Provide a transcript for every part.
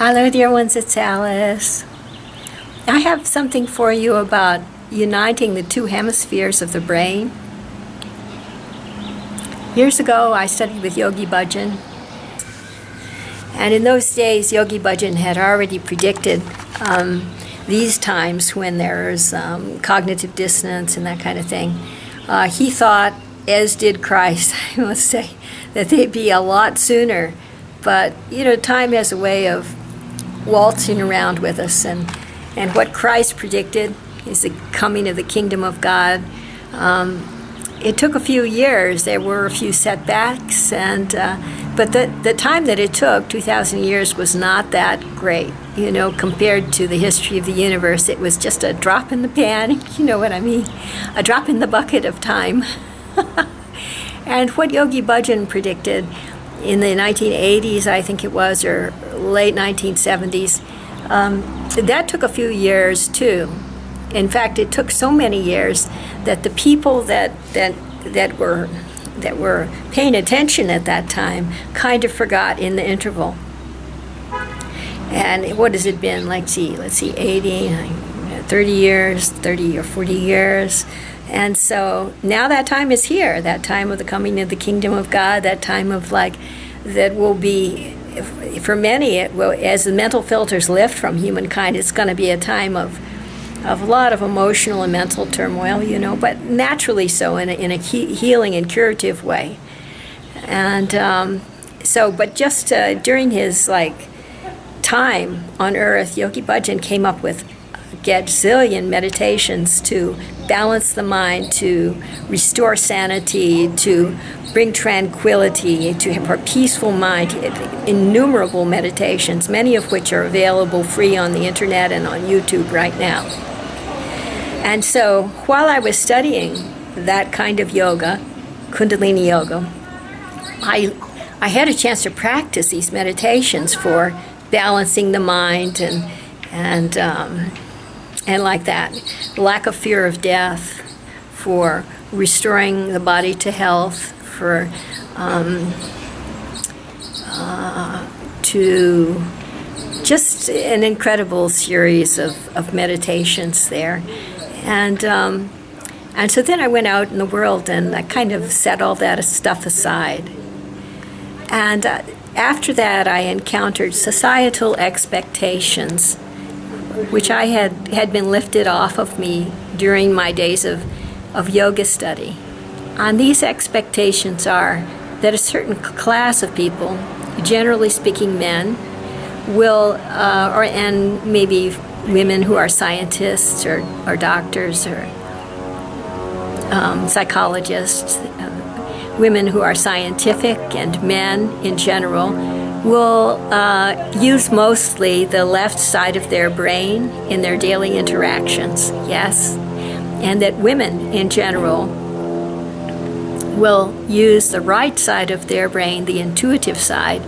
Hello, dear ones, it's Alice. I have something for you about uniting the two hemispheres of the brain. Years ago, I studied with Yogi Bhajan, and in those days, Yogi Bhajan had already predicted um, these times when there's um, cognitive dissonance and that kind of thing. Uh, he thought, as did Christ, I must say, that they'd be a lot sooner. But, you know, time has a way of waltzing around with us. And, and what Christ predicted is the coming of the kingdom of God. Um, it took a few years. There were a few setbacks, and uh, but the the time that it took, 2,000 years, was not that great. You know, compared to the history of the universe, it was just a drop in the pan. You know what I mean? A drop in the bucket of time. and what Yogi Bhajan predicted in the 1980s, I think it was, or late 1970s, um, that took a few years too. In fact, it took so many years that the people that that that were that were paying attention at that time kind of forgot in the interval. And what has it been? Like, see, let's see, 80, 30 years, 30 or 40 years. And so now that time is here, that time of the coming of the kingdom of God, that time of like, that will be, for many, it will, as the mental filters lift from humankind, it's going to be a time of, of a lot of emotional and mental turmoil, you know, but naturally so in a, in a he healing and curative way. And um, so, but just uh, during his like time on earth, Yogi Bhajan came up with gazillion meditations to balance the mind, to restore sanity, to bring tranquility, to have a peaceful mind, innumerable meditations, many of which are available free on the internet and on YouTube right now. And so while I was studying that kind of yoga, Kundalini yoga, I, I had a chance to practice these meditations for balancing the mind and, and um, and like that. Lack of fear of death, for restoring the body to health, for um, uh, to just an incredible series of, of meditations there. And, um, and so then I went out in the world and I kind of set all that stuff aside. And uh, after that, I encountered societal expectations which I had, had been lifted off of me during my days of, of yoga study. And these expectations are that a certain class of people, generally speaking men, will, uh, or and maybe women who are scientists or, or doctors or um, psychologists, uh, women who are scientific and men in general, will uh, use mostly the left side of their brain in their daily interactions, yes, and that women in general will use the right side of their brain, the intuitive side,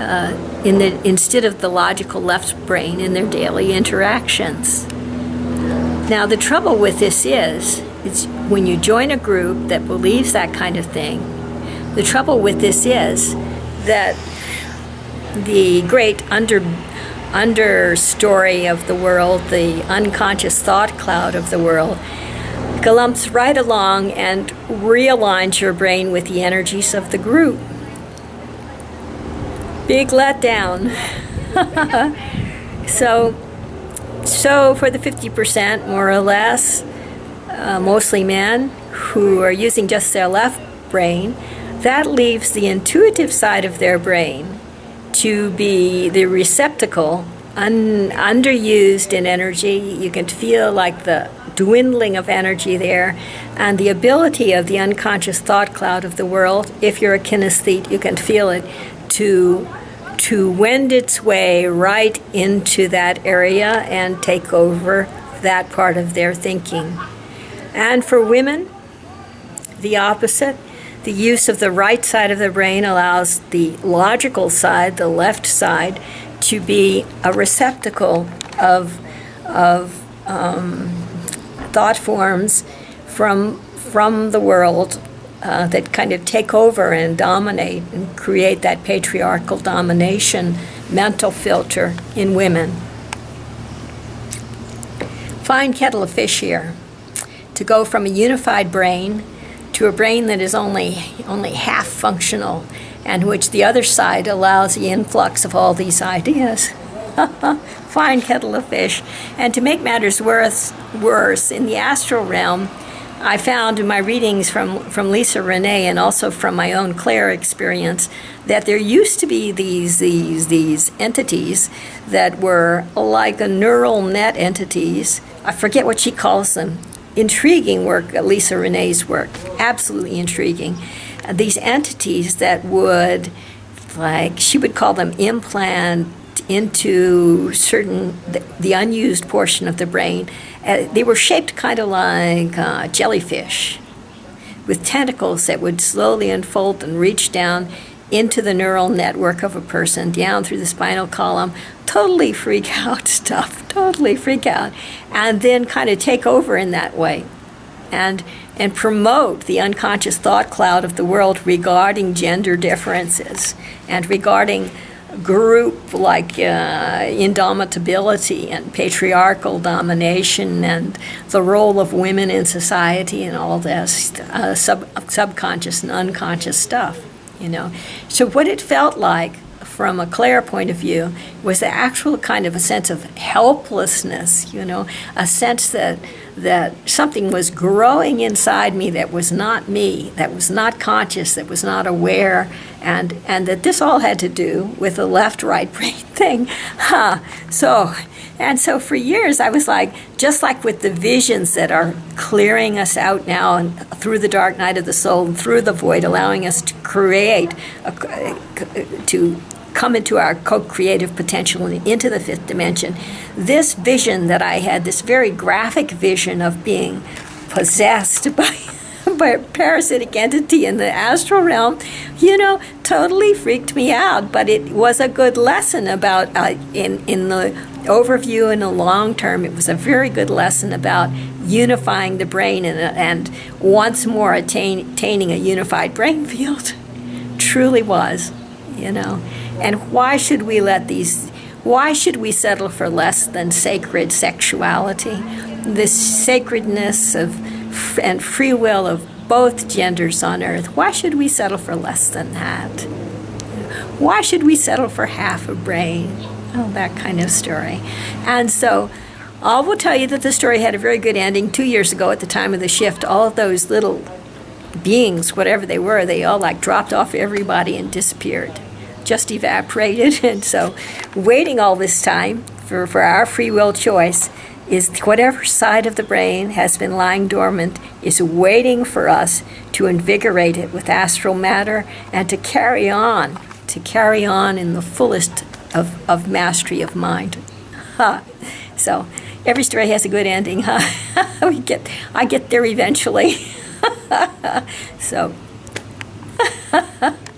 uh, in the, instead of the logical left brain in their daily interactions. Now the trouble with this is, is when you join a group that believes that kind of thing, the trouble with this is that the great under understory of the world, the unconscious thought cloud of the world, galumps right along and realigns your brain with the energies of the group. Big letdown. so, so for the 50%, more or less, uh, mostly men, who are using just their left brain, that leaves the intuitive side of their brain to be the receptacle, un, underused in energy. You can feel like the dwindling of energy there, and the ability of the unconscious thought cloud of the world, if you're a kinesthete, you can feel it, to to wend its way right into that area and take over that part of their thinking. And for women, the opposite the use of the right side of the brain allows the logical side, the left side, to be a receptacle of, of um, thought forms from, from the world uh, that kind of take over and dominate and create that patriarchal domination mental filter in women. Fine kettle of fish here. To go from a unified brain to a brain that is only, only half functional and which the other side allows the influx of all these ideas. Fine kettle of fish. And to make matters worse, worse, in the astral realm, I found in my readings from, from Lisa Renee and also from my own clair experience that there used to be these, these, these entities that were like a neural net entities. I forget what she calls them. Intriguing work, Lisa Renee's work, absolutely intriguing. These entities that would, like, she would call them implant into certain, the, the unused portion of the brain uh, they were shaped kind of like uh, jellyfish with tentacles that would slowly unfold and reach down into the neural network of a person, down through the spinal column, totally freak out stuff, totally freak out, and then kind of take over in that way. And, and promote the unconscious thought cloud of the world regarding gender differences and regarding group like uh, indomitability and patriarchal domination and the role of women in society and all this uh, sub subconscious and unconscious stuff, you know. So what it felt like from a clair point of view was the actual kind of a sense of helplessness, you know, a sense that that something was growing inside me that was not me, that was not conscious, that was not aware, and and that this all had to do with the left-right brain thing. Huh. So and so for years I was like, just like with the visions that are clearing us out now and through the dark night of the soul and through the void, allowing us to create, a, to come into our co-creative potential and into the fifth dimension. This vision that I had, this very graphic vision of being possessed by by a parasitic entity in the astral realm, you know, totally freaked me out. But it was a good lesson about uh, in in the overview in the long term. It was a very good lesson about unifying the brain and and once more attain, attaining a unified brain field. Truly was, you know. And why should we let these, why should we settle for less than sacred sexuality? This sacredness of and free will of both genders on earth. Why should we settle for less than that? Why should we settle for half a brain? Oh, that kind of story. And so, I will tell you that the story had a very good ending two years ago at the time of the shift. All of those little beings, whatever they were, they all like dropped off everybody and disappeared just evaporated. And so, waiting all this time for, for our free will choice is whatever side of the brain has been lying dormant is waiting for us to invigorate it with astral matter and to carry on, to carry on in the fullest of, of mastery of mind. Huh. So every story has a good ending, huh? we get, I get there eventually. so.